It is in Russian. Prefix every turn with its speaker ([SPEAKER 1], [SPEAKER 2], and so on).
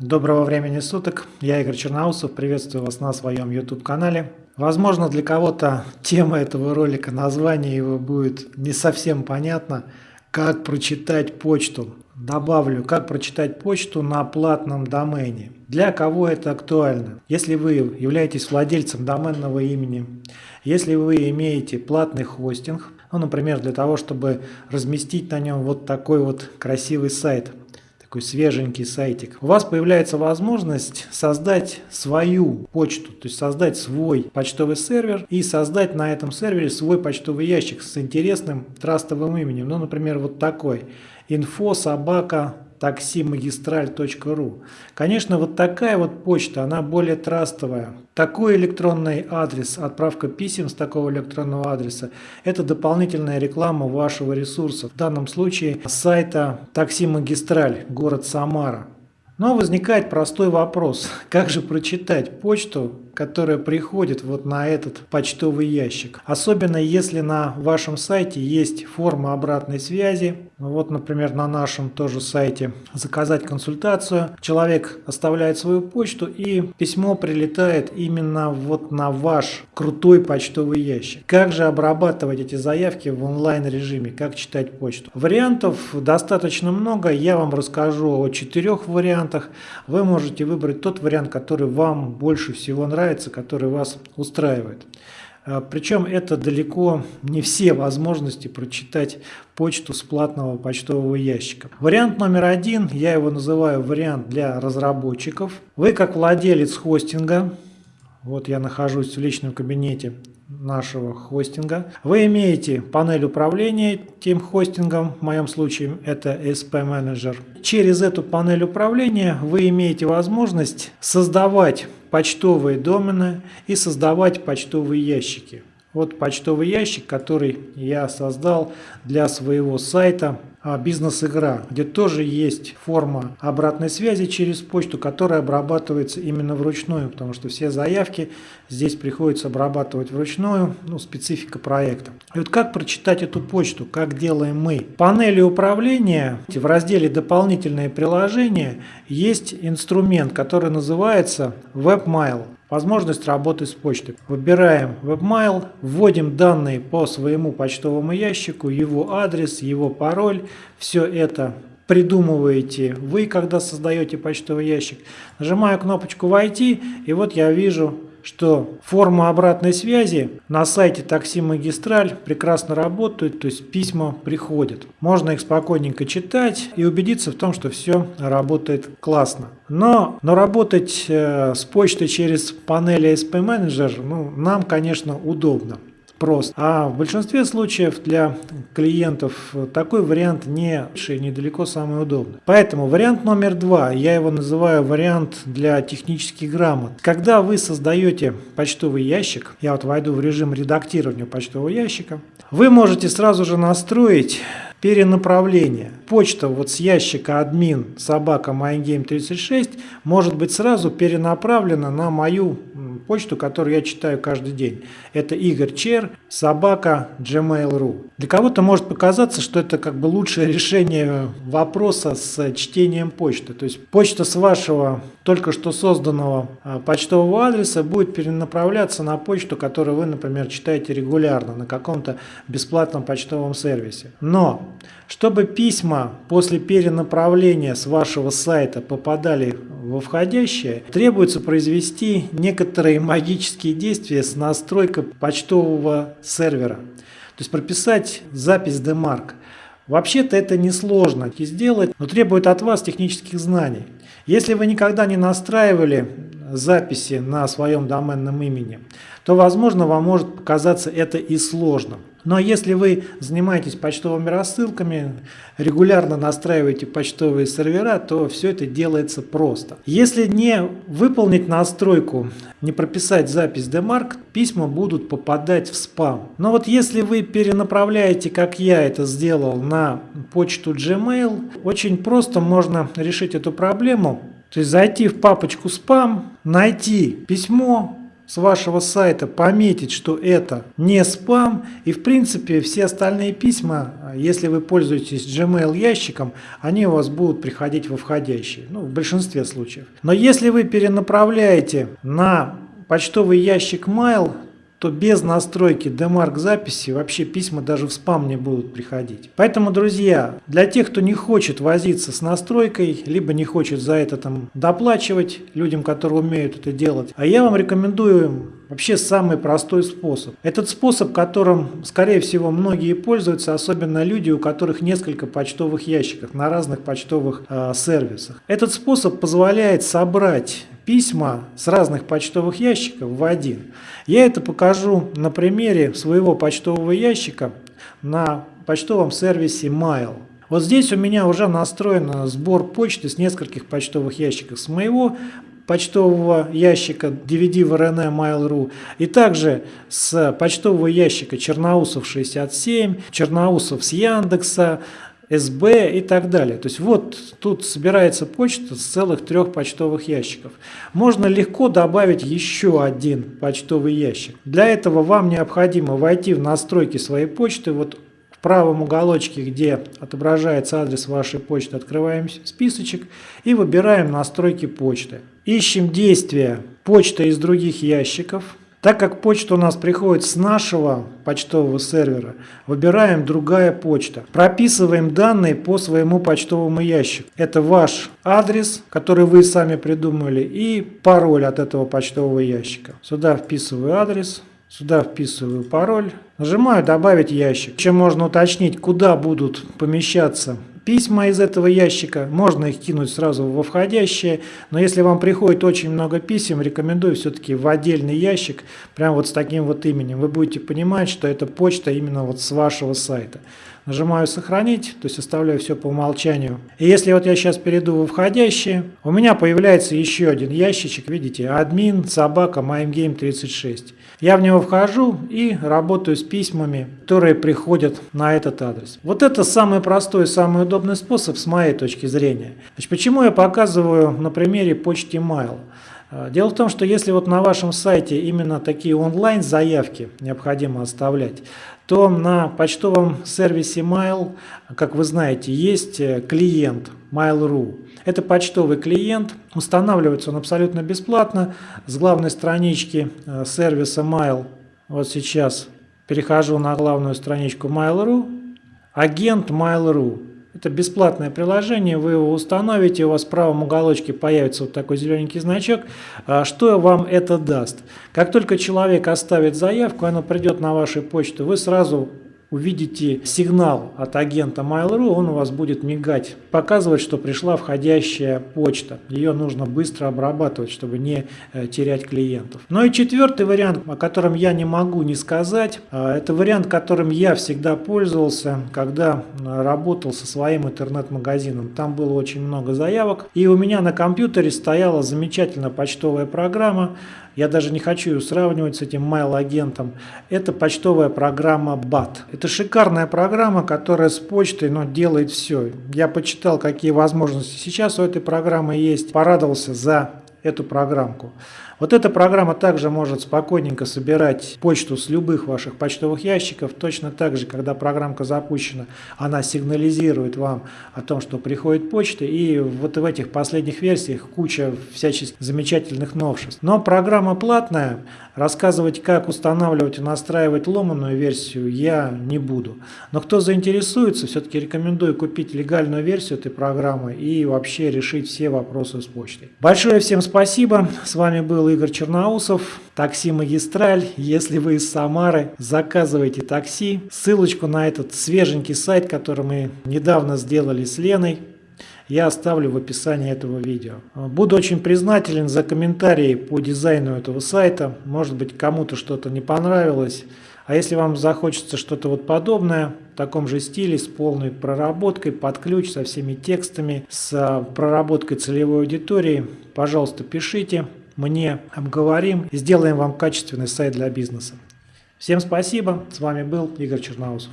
[SPEAKER 1] Доброго времени суток, я Игорь Черноусов, приветствую вас на своем YouTube канале. Возможно для кого-то тема этого ролика, название его будет не совсем понятно, как прочитать почту. Добавлю, как прочитать почту на платном домене. Для кого это актуально? Если вы являетесь владельцем доменного имени, если вы имеете платный хостинг, ну, например, для того, чтобы разместить на нем вот такой вот красивый сайт – такой свеженький сайтик, у вас появляется возможность создать свою почту, то есть создать свой почтовый сервер и создать на этом сервере свой почтовый ящик с интересным трастовым именем. Ну, например, вот такой. Info собака taximagistral.ru. Конечно, вот такая вот почта, она более трастовая. Такой электронный адрес, отправка писем с такого электронного адреса, это дополнительная реклама вашего ресурса. В данном случае сайта Такси Магистраль, город Самара. Но возникает простой вопрос, как же прочитать почту, которая приходит вот на этот почтовый ящик. Особенно если на вашем сайте есть форма обратной связи. Вот, например, на нашем тоже сайте заказать консультацию. Человек оставляет свою почту и письмо прилетает именно вот на ваш крутой почтовый ящик. Как же обрабатывать эти заявки в онлайн режиме, как читать почту? Вариантов достаточно много, я вам расскажу о четырех вариантах. Вы можете выбрать тот вариант, который вам больше всего нравится нравится, который вас устраивает. А, Причем это далеко не все возможности прочитать почту с платного почтового ящика. Вариант номер один, я его называю вариант для разработчиков. Вы как владелец хостинга, вот я нахожусь в личном кабинете нашего хостинга. Вы имеете панель управления тем хостингом, в моем случае это SP Manager. Через эту панель управления вы имеете возможность создавать почтовые домены и создавать почтовые ящики. Вот почтовый ящик, который я создал для своего сайта а, бизнес-игра, где тоже есть форма обратной связи через почту, которая обрабатывается именно вручную, потому что все заявки здесь приходится обрабатывать вручную, ну, специфика проекта. И вот как прочитать эту почту, как делаем мы? В панели управления в разделе «Дополнительные приложения» есть инструмент, который называется WebMail возможность работы с почтой. Выбираем WebMail, вводим данные по своему почтовому ящику, его адрес, его пароль. Все это придумываете вы, когда создаете почтовый ящик. Нажимаю кнопочку «Войти», и вот я вижу что форма обратной связи на сайте такси магистраль прекрасно работает, то есть письма приходят. Можно их спокойненько читать и убедиться в том, что все работает классно. Но, но работать э, с почтой через панель ASP Manager ну, нам, конечно, удобно просто. А в большинстве случаев для клиентов такой вариант не недалеко самый удобный. Поэтому вариант номер два, я его называю вариант для технических грамот. Когда вы создаете почтовый ящик, я вот войду в режим редактирования почтового ящика, вы можете сразу же настроить перенаправление. Почта вот с ящика админ собака MyGame36 может быть сразу перенаправлена на мою почту, которую я читаю каждый день. Это Игорь Чер, собака gmail.ru. Для кого-то может показаться, что это как бы лучшее решение вопроса с чтением почты. То есть почта с вашего только что созданного а, почтового адреса будет перенаправляться на почту, которую вы, например, читаете регулярно на каком-то бесплатном почтовом сервисе. Но чтобы письма после перенаправления с вашего сайта попадали во входящее, требуется произвести некоторые магические действия с настройкой почтового сервера. То есть прописать запись DMARC. Вообще-то это несложно сделать, но требует от вас технических знаний. Если вы никогда не настраивали записи на своем доменном имени, то, возможно, вам может показаться это и сложным. Но если вы занимаетесь почтовыми рассылками, регулярно настраиваете почтовые сервера, то все это делается просто. Если не выполнить настройку, не прописать запись DMARC, письма будут попадать в спам. Но вот если вы перенаправляете, как я это сделал, на почту Gmail, очень просто можно решить эту проблему. То есть зайти в папочку спам, найти письмо, с вашего сайта пометить, что это не спам. И в принципе все остальные письма, если вы пользуетесь Gmail ящиком, они у вас будут приходить во входящие. Ну, в большинстве случаев. Но если вы перенаправляете на почтовый ящик Mail, то без настройки DMARC записи вообще письма даже в спам не будут приходить. Поэтому, друзья, для тех, кто не хочет возиться с настройкой, либо не хочет за это там доплачивать людям, которые умеют это делать, а я вам рекомендую вообще самый простой способ. Этот способ, которым, скорее всего, многие пользуются, особенно люди, у которых несколько почтовых ящиков на разных почтовых э, сервисах. Этот способ позволяет собрать письма с разных почтовых ящиков в один. Я это покажу на примере своего почтового ящика на почтовом сервисе Mail. Вот здесь у меня уже настроен сбор почты с нескольких почтовых ящиков. С моего почтового ящика DVD в RN Mail.ru и также с почтового ящика Черноусов 67, Черноусов с Яндекса, СБ и так далее. То есть вот тут собирается почта с целых трех почтовых ящиков. Можно легко добавить еще один почтовый ящик. Для этого вам необходимо войти в настройки своей почты. Вот в правом уголочке, где отображается адрес вашей почты, открываем списочек и выбираем настройки почты. Ищем действие почта из других ящиков. Так как почта у нас приходит с нашего почтового сервера, выбираем другая почта. Прописываем данные по своему почтовому ящику. Это ваш адрес, который вы сами придумали, и пароль от этого почтового ящика. Сюда вписываю адрес. Сюда вписываю пароль, нажимаю «Добавить ящик». Чем можно уточнить, куда будут помещаться письма из этого ящика, можно их кинуть сразу во входящее, но если вам приходит очень много писем, рекомендую все-таки в отдельный ящик, прям вот с таким вот именем. Вы будете понимать, что это почта именно вот с вашего сайта. Нажимаю «Сохранить», то есть оставляю все по умолчанию. И если вот я сейчас перейду во входящее, у меня появляется еще один ящичек, видите, админ собака MyGame36. Я в него вхожу и работаю с письмами, которые приходят на этот адрес. Вот это самый простой, самый удобный способ с моей точки зрения. Значит, почему я показываю на примере почты Mail? А, дело в том, что если вот на вашем сайте именно такие онлайн-заявки необходимо оставлять, то на почтовом сервисе Mail, как вы знаете, есть э, клиент Mail.ru. Это почтовый клиент, устанавливается он абсолютно бесплатно с главной странички э, сервиса Mail. Вот сейчас перехожу на главную страничку Mail.ru, агент Mail.ru. Это бесплатное приложение, вы его установите, у вас в правом уголочке появится вот такой зелененький значок. А что вам это даст? Как только человек оставит заявку, она придет на вашу почту, вы сразу увидите сигнал от агента Mail.ru, он у вас будет мигать, показывать, что пришла входящая почта. Ее нужно быстро обрабатывать, чтобы не э, терять клиентов. Ну и четвертый вариант, о котором я не могу не сказать, а, это вариант, которым я всегда пользовался, когда работал со своим интернет-магазином. Там было очень много заявок, и у меня на компьютере стояла замечательная почтовая программа, я даже не хочу ее сравнивать с этим mail-агентом, это почтовая программа BAT. Это шикарная программа, которая с почтой но делает все. Я почитал, какие возможности сейчас у этой программы есть, порадовался за эту программку. Вот эта программа также может спокойненько собирать почту с любых ваших почтовых ящиков. Точно так же, когда программка запущена, она сигнализирует вам о том, что приходит почта. И вот в этих последних версиях куча всяческих замечательных новшеств. Но программа платная. Рассказывать, как устанавливать и настраивать ломаную версию я не буду. Но кто заинтересуется, все-таки рекомендую купить легальную версию этой программы и вообще решить все вопросы с почтой. Большое всем спасибо. С вами был Игорь Черноусов, такси «Магистраль». Если вы из Самары, заказывайте такси. Ссылочку на этот свеженький сайт, который мы недавно сделали с Леной, я оставлю в описании этого видео. Буду очень признателен за комментарии по дизайну этого сайта. Может быть кому-то что-то не понравилось. А если вам захочется что-то вот подобное, в таком же стиле, с полной проработкой, под ключ, со всеми текстами, с проработкой целевой аудитории, пожалуйста, пишите мне обговорим сделаем вам качественный сайт для бизнеса. Всем спасибо. С вами был Игорь Черноусов.